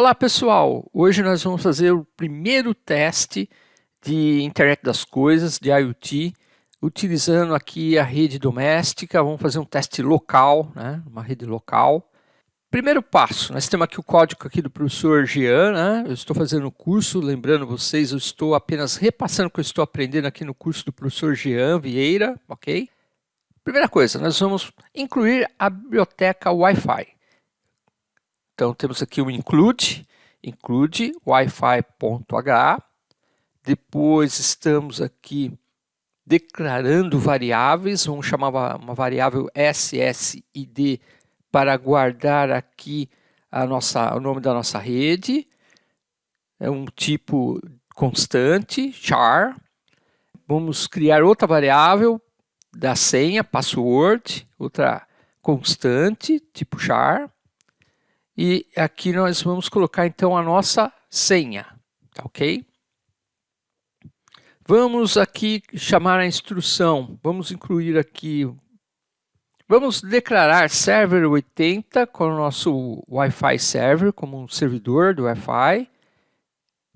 Olá pessoal, hoje nós vamos fazer o primeiro teste de internet das coisas, de IoT, utilizando aqui a rede doméstica, vamos fazer um teste local, né? uma rede local. Primeiro passo, nós temos aqui o código aqui do professor Jean, né? eu estou fazendo o curso, lembrando vocês, eu estou apenas repassando o que eu estou aprendendo aqui no curso do professor Jean Vieira, ok? Primeira coisa, nós vamos incluir a biblioteca Wi-Fi. Então temos aqui o include, include wi-fi.h. Depois estamos aqui declarando variáveis, vamos chamar uma variável SSID para guardar aqui a nossa, o nome da nossa rede. É um tipo constante, char. Vamos criar outra variável da senha, password, outra constante, tipo char. E aqui nós vamos colocar então a nossa senha, tá ok? Vamos aqui chamar a instrução, vamos incluir aqui, vamos declarar server 80 com o nosso Wi-Fi server, como um servidor do Wi-Fi.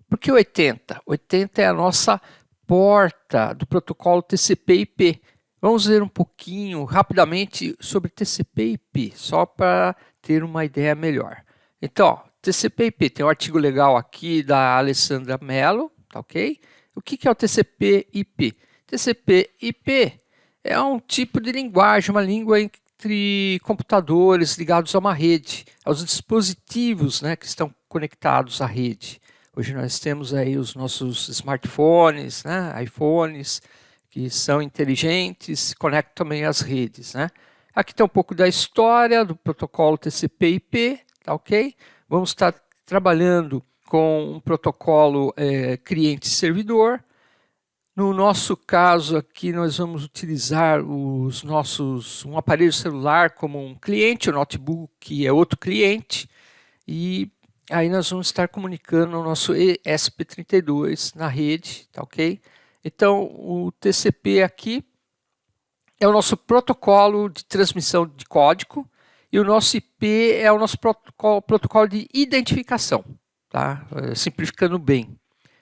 Por que 80? 80 é a nossa porta do protocolo TCP/IP. Vamos ver um pouquinho, rapidamente, sobre TCP/IP, só para ter uma ideia melhor. Então, TCP/IP tem um artigo legal aqui da Alessandra Mello, tá ok? O que, é o TCP/IP? TCP/IP é um tipo de linguagem, uma língua entre computadores ligados a uma rede, aos dispositivos né, que estão conectados à rede. Hoje nós temos aí os nossos smartphones, né, iPhones, que são inteligentes, conectam também às redes. Né? Aqui tem um pouco da história do protocolo TCP/IP, tá ok? Vamos estar trabalhando com um protocolo é, cliente-servidor. No nosso caso aqui, nós vamos utilizar os nossos, um aparelho celular como um cliente, o notebook é outro cliente, e aí nós vamos estar comunicando o nosso ESP32 na rede, tá ok? Então, o TCP aqui é o nosso protocolo de transmissão de código e o nosso IP é o nosso protocolo, protocolo de identificação, tá? É, simplificando bem.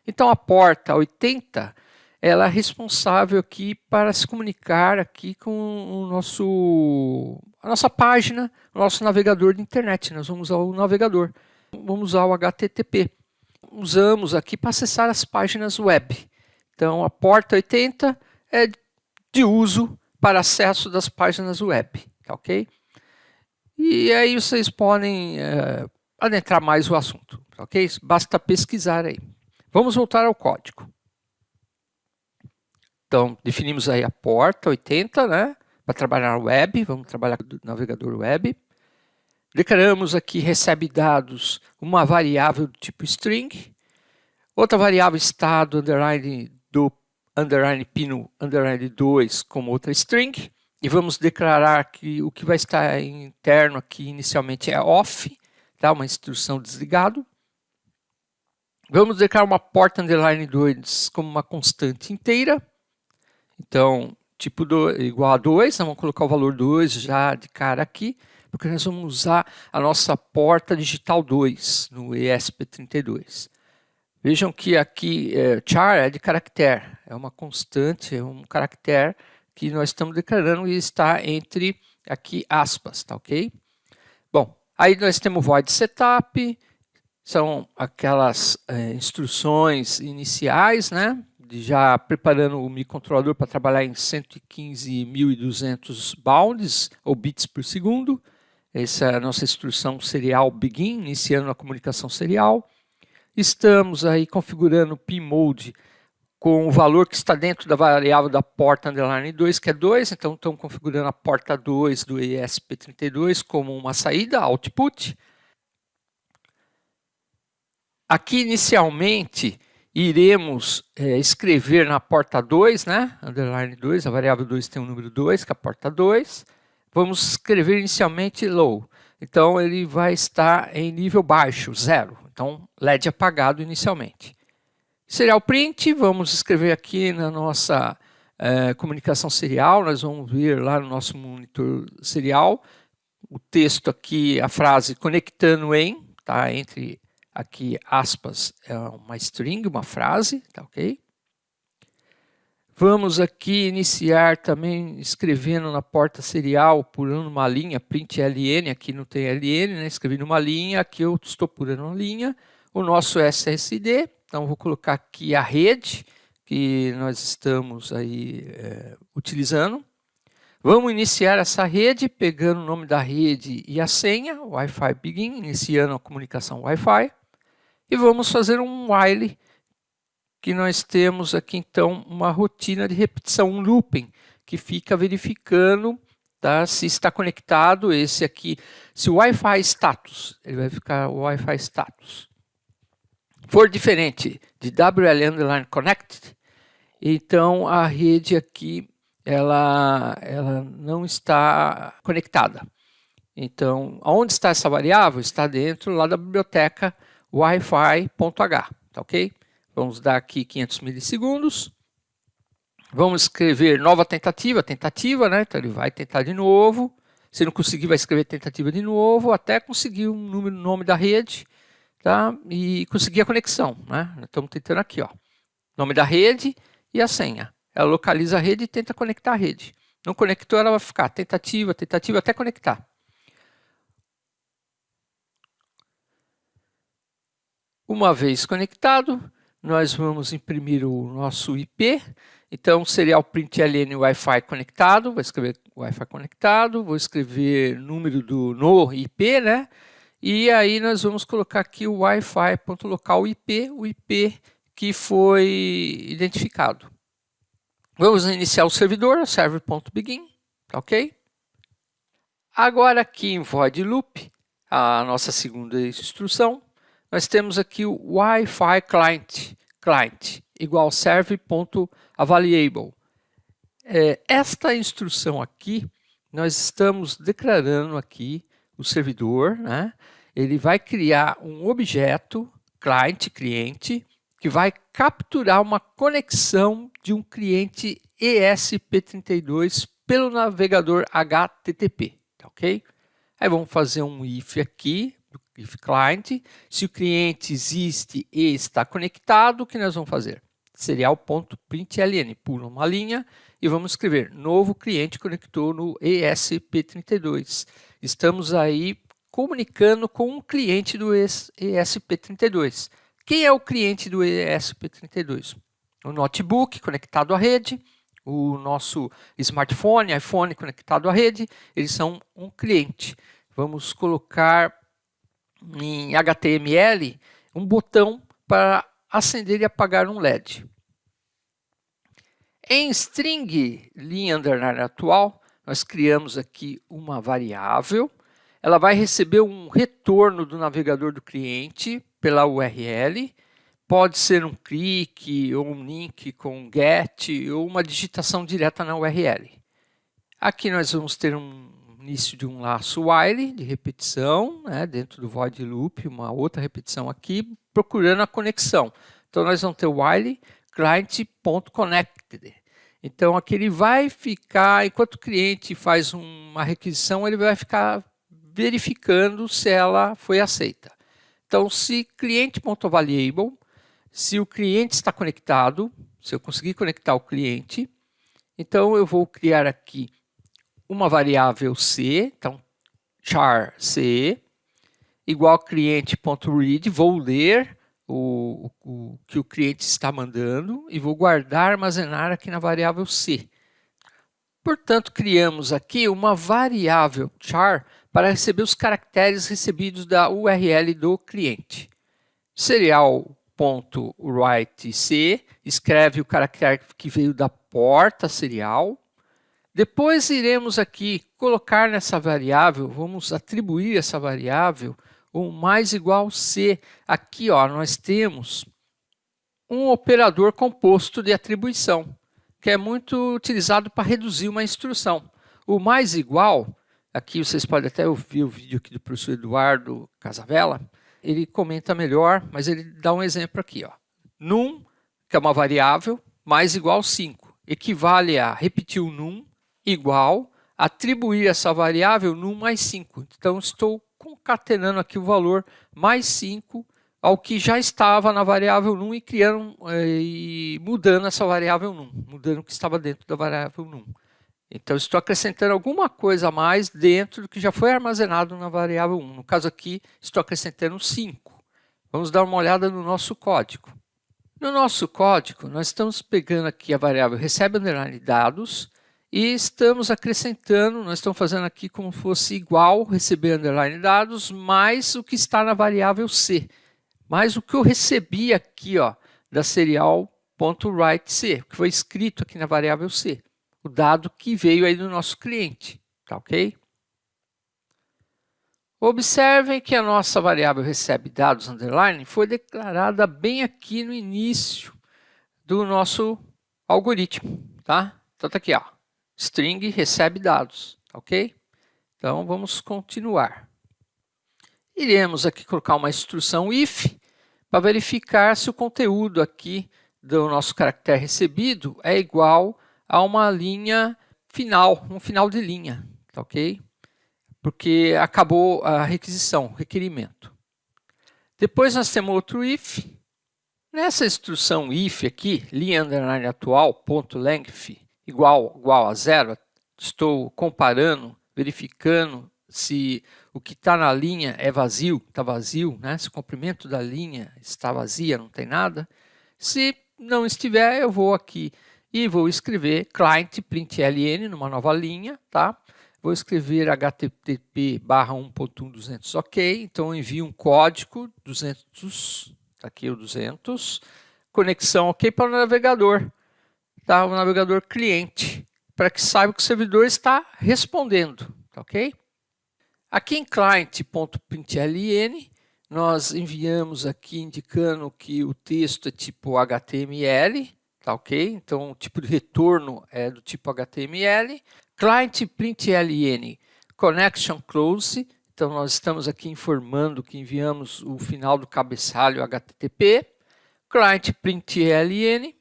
Então a porta 80 ela é responsável aqui para se comunicar aqui com o nosso, a nossa página, o nosso navegador de internet. Nós vamos usar o navegador, vamos usar o HTTP. Usamos aqui para acessar as páginas web. Então a porta 80 é de uso para acesso das páginas web, tá ok? E aí vocês podem é, adentrar mais o assunto, tá ok? Basta pesquisar aí. Vamos voltar ao código. Então, definimos aí a porta 80, né? Para trabalhar web, vamos trabalhar com o navegador web. Declaramos aqui recebe dados uma variável do tipo string, outra variável estado underline do underline pino underline 2 como outra string. E vamos declarar que o que vai estar interno aqui inicialmente é off, tá? uma instrução desligado. Vamos declarar uma porta underline 2 como uma constante inteira. Então, tipo do, igual a 2, vamos colocar o valor 2 já de cara aqui, porque nós vamos usar a nossa porta digital 2 no ESP32. Vejam que aqui é, char é de caractere, é uma constante, é um caractere que nós estamos declarando e está entre aqui aspas, tá ok? Bom, aí nós temos void setup, são aquelas é, instruções iniciais, né? Já preparando o microcontrolador para trabalhar em 115.200 bounds, ou bits por segundo. Essa é a nossa instrução serial begin, iniciando a comunicação serial. Estamos aí configurando o pmode com o valor que está dentro da variável da porta underline 2, que é 2, então estamos configurando a porta 2 do ESP32 como uma saída, output. Aqui inicialmente iremos é, escrever na porta 2, né, underline 2, a variável 2 tem o número 2, que é a porta 2. Vamos escrever inicialmente low, então ele vai estar em nível baixo, zero. Então, LED apagado inicialmente. Serial print, vamos escrever aqui na nossa é, comunicação serial, nós vamos ver lá no nosso monitor serial, o texto aqui, a frase conectando em, tá, entre aqui aspas é uma string, uma frase, tá ok? Vamos aqui iniciar também escrevendo na porta serial, pulando uma linha, print ln, aqui não tem ln, né? escrevi numa linha, aqui eu estou pulando uma linha, o nosso SSD, então vou colocar aqui a rede que nós estamos aí é, utilizando. Vamos iniciar essa rede, pegando o nome da rede e a senha, Wi-Fi Begin, iniciando a comunicação Wi-Fi. E vamos fazer um while que nós temos aqui então uma rotina de repetição, um looping, que fica verificando tá, se está conectado esse aqui, se o Wi-Fi status, ele vai ficar o Wi-Fi status. For diferente de WL underline connected, então a rede aqui ela, ela não está conectada. Então, onde está essa variável? Está dentro lá da biblioteca wi-fi.h, tá ok? Vamos dar aqui 500 milissegundos. Vamos escrever nova tentativa, tentativa, né? Então ele vai tentar de novo. Se não conseguir, vai escrever tentativa de novo, até conseguir um número, nome da rede, tá? E conseguir a conexão, né? Estamos tentando aqui, ó. Nome da rede e a senha. Ela localiza a rede e tenta conectar a rede. Não conectou, ela vai ficar tentativa, tentativa, até conectar. Uma vez conectado, nós vamos imprimir o nosso IP. Então, serial println Wi-Fi conectado, vou escrever Wi-Fi conectado, vou escrever número do no IP, né? E aí nós vamos colocar aqui o Wi-Fi.local IP, o IP que foi identificado. Vamos iniciar o servidor, server.begin, tá ok? Agora aqui em void loop, a nossa segunda instrução, nós temos aqui o Wi-Fi client, client igual serve.available. É, esta instrução aqui, nós estamos declarando aqui o servidor, né? ele vai criar um objeto, client, cliente, que vai capturar uma conexão de um cliente ESP32 pelo navegador HTTP, tá ok? Aí vamos fazer um if aqui, if client, se o cliente existe e está conectado, o que nós vamos fazer? Serial.println, pula uma linha e vamos escrever novo cliente conectou no ESP32. Estamos aí comunicando com um cliente do ESP32. Quem é o cliente do ESP32? O notebook conectado à rede, o nosso smartphone, iPhone conectado à rede, eles são um cliente. Vamos colocar em HTML um botão para acender e apagar um LED. Em string linha underline atual, nós criamos aqui uma variável. Ela vai receber um retorno do navegador do cliente pela URL. Pode ser um clique ou um link com get ou uma digitação direta na URL. Aqui nós vamos ter um início de um laço while de repetição, né, dentro do void loop, uma outra repetição aqui, procurando a conexão. Então, nós vamos ter while client.connected. Então, aqui ele vai ficar, enquanto o cliente faz uma requisição, ele vai ficar verificando se ela foi aceita. Então, se cliente.valuable, se o cliente está conectado, se eu conseguir conectar o cliente, então eu vou criar aqui uma variável c, então char c, igual cliente.read, vou ler o, o, que o cliente está mandando e vou guardar, armazenar aqui na variável c. Portanto, criamos aqui uma variável char para receber os caracteres recebidos da URL do cliente. Serial.writeC escreve o caractere que veio da porta serial depois iremos aqui colocar nessa variável, vamos atribuir essa variável o mais igual C. Aqui ó, nós temos um operador composto de atribuição, que é muito utilizado para reduzir uma instrução. O mais igual, aqui vocês podem até ouvir o vídeo aqui do professor Eduardo Casavella, ele comenta melhor, mas ele dá um exemplo aqui. Ó. Num, que é uma variável, mais igual 5, equivale a repetir o num igual atribuir essa variável num mais 5. Então, estou concatenando aqui o valor mais 5 ao que já estava na variável num e criando é, e mudando essa variável num, mudando o que estava dentro da variável num. Então, estou acrescentando alguma coisa a mais dentro do que já foi armazenado na variável 1. No caso aqui, estou acrescentando 5. Vamos dar uma olhada no nosso código. No nosso código, nós estamos pegando aqui a variável recebe underline dados e estamos acrescentando, nós estamos fazendo aqui como se fosse igual receber underline dados mais o que está na variável C. Mais o que eu recebi aqui ó, da serial.writeC, que foi escrito aqui na variável C o dado que veio aí do nosso cliente, tá ok? Observem que a nossa variável recebe dados underline foi declarada bem aqui no início do nosso algoritmo, tá? Então tá aqui, ó, string recebe dados, ok? Então vamos continuar. Iremos aqui colocar uma instrução if para verificar se o conteúdo aqui do nosso caractere recebido é igual a uma linha final, um final de linha, tá ok? Porque acabou a requisição, requerimento. Depois nós temos outro if. Nessa instrução if aqui, linha underline atual, ponto length, igual, igual a zero, estou comparando, verificando se o que está na linha é vazio, está vazio, né? se o comprimento da linha está vazia, não tem nada. Se não estiver, eu vou aqui e vou escrever client println numa nova linha, tá? Vou escrever http barra 1.1.200 ok, então envio um código 200, tá aqui o 200, conexão ok para o navegador, tá? O navegador cliente, para que saiba que o servidor está respondendo, tá ok? Aqui em client.println, nós enviamos aqui indicando que o texto é tipo HTML, tá ok? Então, o tipo de retorno é do tipo HTML. Client println connection close. Então, nós estamos aqui informando que enviamos o final do cabeçalho HTTP. Client println.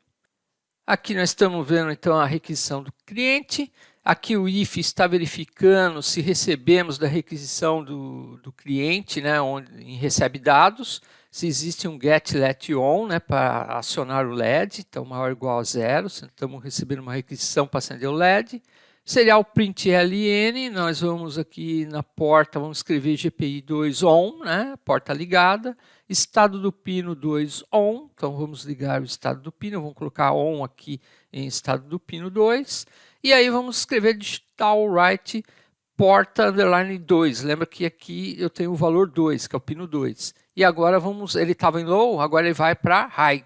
Aqui nós estamos vendo, então, a requisição do cliente. Aqui o if está verificando se recebemos da requisição do, do cliente, né, onde recebe dados se existe um get let on né, para acionar o LED, então maior ou igual a zero, estamos recebendo uma requisição para acender o LED. Serial print ln, nós vamos aqui na porta, vamos escrever GPI 2 on, né, porta ligada. Estado do pino 2 on, então vamos ligar o estado do pino, vamos colocar on aqui em estado do pino 2. E aí vamos escrever digital write porta underline 2. Lembra que aqui eu tenho o valor 2, que é o pino 2. E agora vamos, ele estava em low, agora ele vai para high.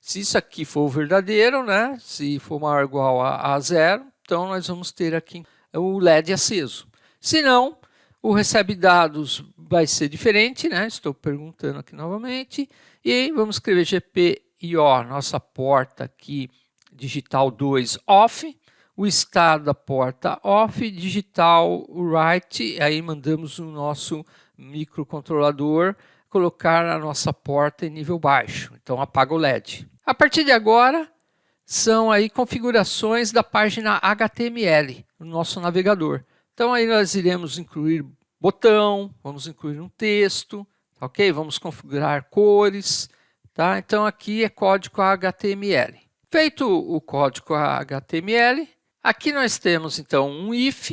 Se isso aqui for verdadeiro, né? Se for maior ou igual a, a zero, então nós vamos ter aqui o LED aceso. Se não, o recebe dados vai ser diferente, né? Estou perguntando aqui novamente. E vamos escrever GPIO, nossa porta aqui, digital 2 off o estado da porta off, digital write, aí mandamos o nosso microcontrolador colocar a nossa porta em nível baixo, então apaga o LED. A partir de agora, são aí configurações da página HTML, no nosso navegador. Então aí nós iremos incluir botão, vamos incluir um texto, ok? Vamos configurar cores, tá? Então aqui é código HTML. Feito o código HTML, Aqui nós temos, então, um if,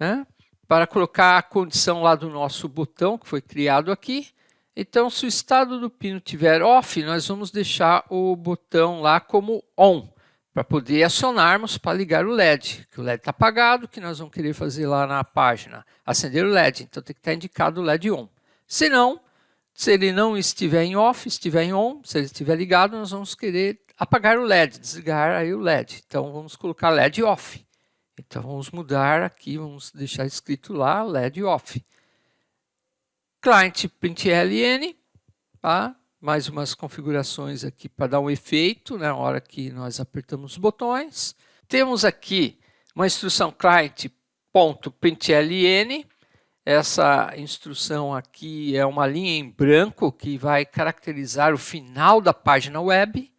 né, para colocar a condição lá do nosso botão, que foi criado aqui. Então, se o estado do pino estiver off, nós vamos deixar o botão lá como on, para poder acionarmos para ligar o LED, que o LED está apagado, que nós vamos querer fazer lá na página, acender o LED, então tem que estar indicado o LED on. Se não, se ele não estiver em off, estiver em on, se ele estiver ligado, nós vamos querer apagar o LED, desligar aí o LED. Então, vamos colocar LED off. Então, vamos mudar aqui, vamos deixar escrito lá LED off. Client println, tá? mais umas configurações aqui para dar um efeito né, na hora que nós apertamos os botões. Temos aqui uma instrução client.println. Essa instrução aqui é uma linha em branco que vai caracterizar o final da página web.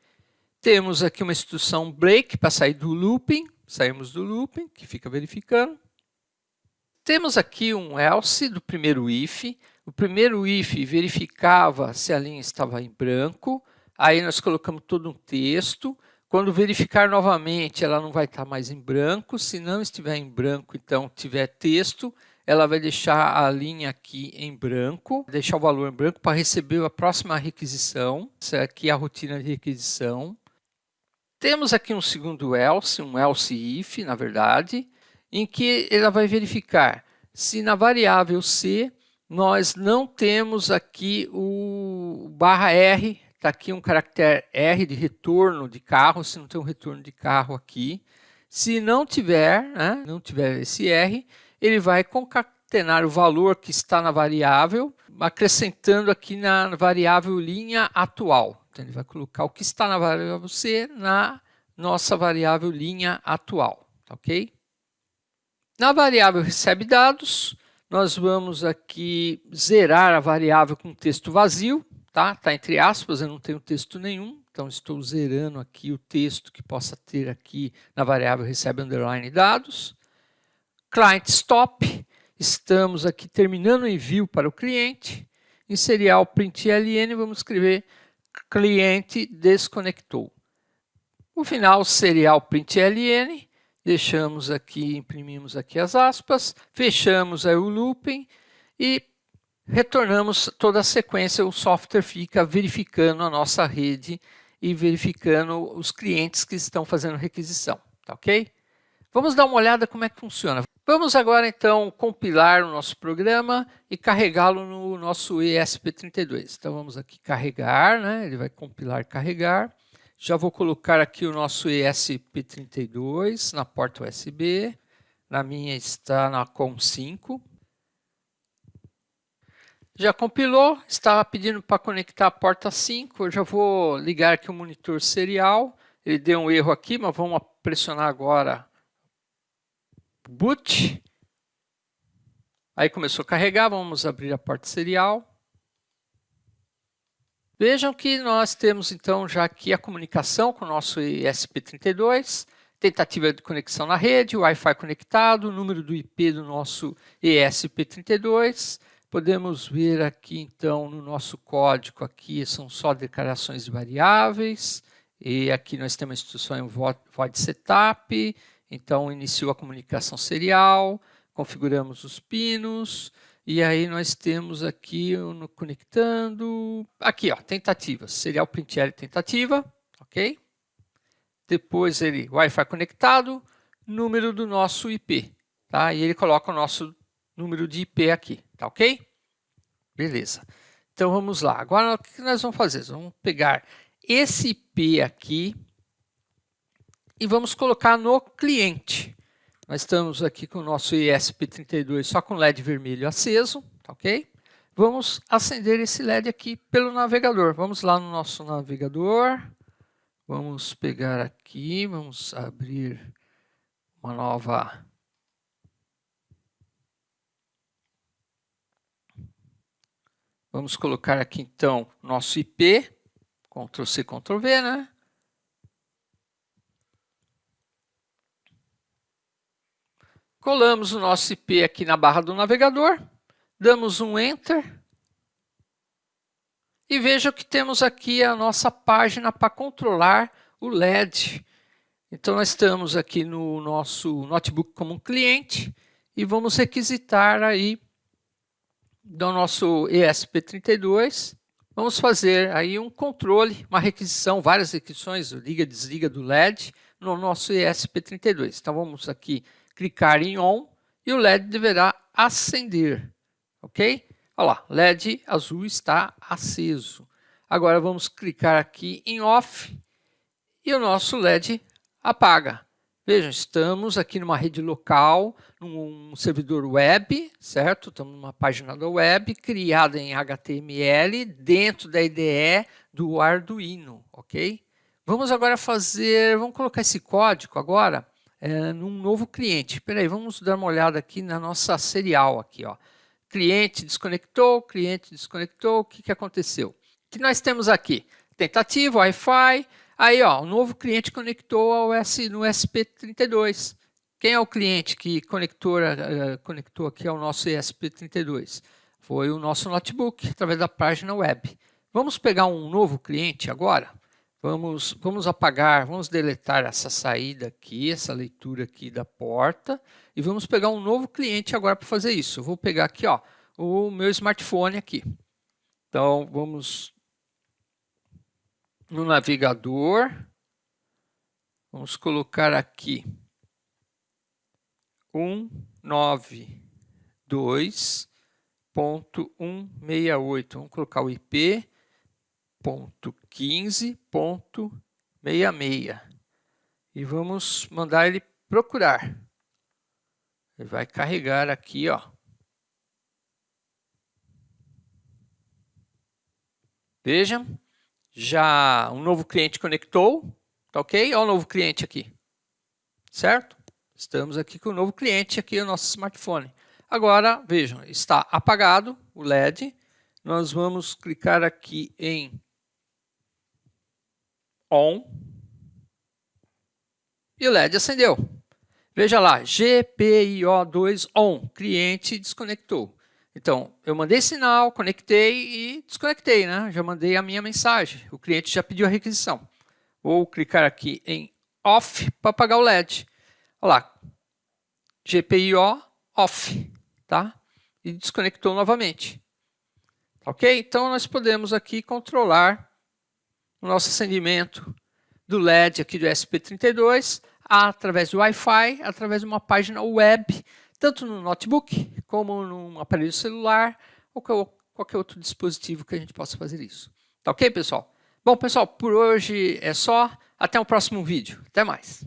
Temos aqui uma instrução break para sair do looping. Saímos do looping, que fica verificando. Temos aqui um else do primeiro if. O primeiro if verificava se a linha estava em branco, aí nós colocamos todo um texto. Quando verificar novamente, ela não vai estar mais em branco. Se não estiver em branco, então tiver texto, ela vai deixar a linha aqui em branco, deixar o valor em branco para receber a próxima requisição. Essa aqui é a rotina de requisição. Temos aqui um segundo else, um else if, na verdade, em que ela vai verificar se na variável C nós não temos aqui o barra R, está aqui um caractere R de retorno de carro, se não tem um retorno de carro aqui. Se não tiver, né, não tiver esse R, ele vai concatenar o valor que está na variável, acrescentando aqui na variável linha atual. Então, ele vai colocar o que está na variável C na nossa variável linha atual, tá ok? Na variável recebe dados, nós vamos aqui zerar a variável com texto vazio, tá? Está entre aspas, eu não tenho texto nenhum, então estou zerando aqui o texto que possa ter aqui na variável recebe underline dados. Client stop, estamos aqui terminando o envio para o cliente. Em serial println, vamos escrever cliente desconectou. O final serial println, deixamos aqui, imprimimos aqui as aspas, fechamos aí o looping e retornamos toda a sequência, o software fica verificando a nossa rede e verificando os clientes que estão fazendo requisição, tá ok? Vamos dar uma olhada como é que funciona. Vamos agora então compilar o nosso programa e carregá-lo no nosso ESP32. Então vamos aqui carregar, né? ele vai compilar carregar. Já vou colocar aqui o nosso ESP32 na porta USB. Na minha está na COM5. Já compilou, estava pedindo para conectar a porta 5. Eu já vou ligar aqui o monitor serial. Ele deu um erro aqui, mas vamos pressionar agora boot. Aí começou a carregar, vamos abrir a porta serial. Vejam que nós temos então já aqui a comunicação com o nosso ESP32, tentativa de conexão na rede, Wi-Fi conectado, número do IP do nosso ESP32. Podemos ver aqui então no nosso código, aqui são só declarações de variáveis, e aqui nós temos a instrução em void setup, então iniciou a comunicação serial, configuramos os pinos, e aí nós temos aqui no conectando, aqui ó, tentativa, serial printl tentativa, ok? Depois ele Wi-Fi conectado, número do nosso IP, tá? E ele coloca o nosso número de IP aqui, tá ok? Beleza. Então vamos lá. Agora o que nós vamos fazer? Vamos pegar esse IP aqui e vamos colocar no cliente. Nós estamos aqui com o nosso ESP32 só com LED vermelho aceso, tá ok? Vamos acender esse LED aqui pelo navegador. Vamos lá no nosso navegador. Vamos pegar aqui, vamos abrir uma nova... Vamos colocar aqui então nosso IP, Ctrl C, Ctrl V, né? Colamos o nosso IP aqui na barra do navegador, damos um Enter e veja que temos aqui a nossa página para controlar o LED. Então nós estamos aqui no nosso notebook como um cliente e vamos requisitar aí do nosso ESP32. Vamos fazer aí um controle, uma requisição, várias requisições, liga desliga do LED no nosso ESP32. Então vamos aqui clicar em ON e o LED deverá acender, ok? Olha lá, LED azul está aceso. Agora vamos clicar aqui em OFF e o nosso LED apaga. Vejam, estamos aqui numa rede local, num servidor web, certo? Estamos numa página da web criada em HTML dentro da IDE do Arduino, ok? Vamos agora fazer, vamos colocar esse código agora é, num novo cliente. Espera aí, vamos dar uma olhada aqui na nossa serial aqui, ó. Cliente desconectou, cliente desconectou, o que, que aconteceu? O que nós temos aqui? Tentativa, Wi-Fi, aí ó, o novo cliente conectou ao S, no SP32. Quem é o cliente que conectou, uh, conectou aqui ao nosso ESP32? foi o nosso notebook, através da página web. Vamos pegar um novo cliente agora? Vamos, vamos apagar, vamos deletar essa saída aqui, essa leitura aqui da porta, e vamos pegar um novo cliente agora para fazer isso. Eu vou pegar aqui ó, o meu smartphone aqui. Então, vamos no navegador, vamos colocar aqui 192.168, vamos colocar o IP, ponto 15.66 e vamos mandar ele procurar. Ele vai carregar aqui, ó. Vejam, já um novo cliente conectou, tá ok? Olha o novo cliente aqui, certo? Estamos aqui com o novo cliente aqui, o nosso smartphone. Agora, vejam, está apagado o LED. Nós vamos clicar aqui em on e o LED acendeu. Veja lá, GPIO2 on, cliente desconectou. Então, eu mandei sinal, conectei e desconectei, né? Já mandei a minha mensagem. O cliente já pediu a requisição. Vou clicar aqui em off para apagar o LED. Olha lá, GPIO off, tá? E desconectou novamente. Ok? Então, nós podemos aqui controlar o nosso acendimento do LED aqui do SP32 através do Wi-Fi, através de uma página web, tanto no notebook como num aparelho celular ou qualquer outro dispositivo que a gente possa fazer isso. Tá ok, pessoal? Bom, pessoal, por hoje é só. Até o próximo vídeo. Até mais.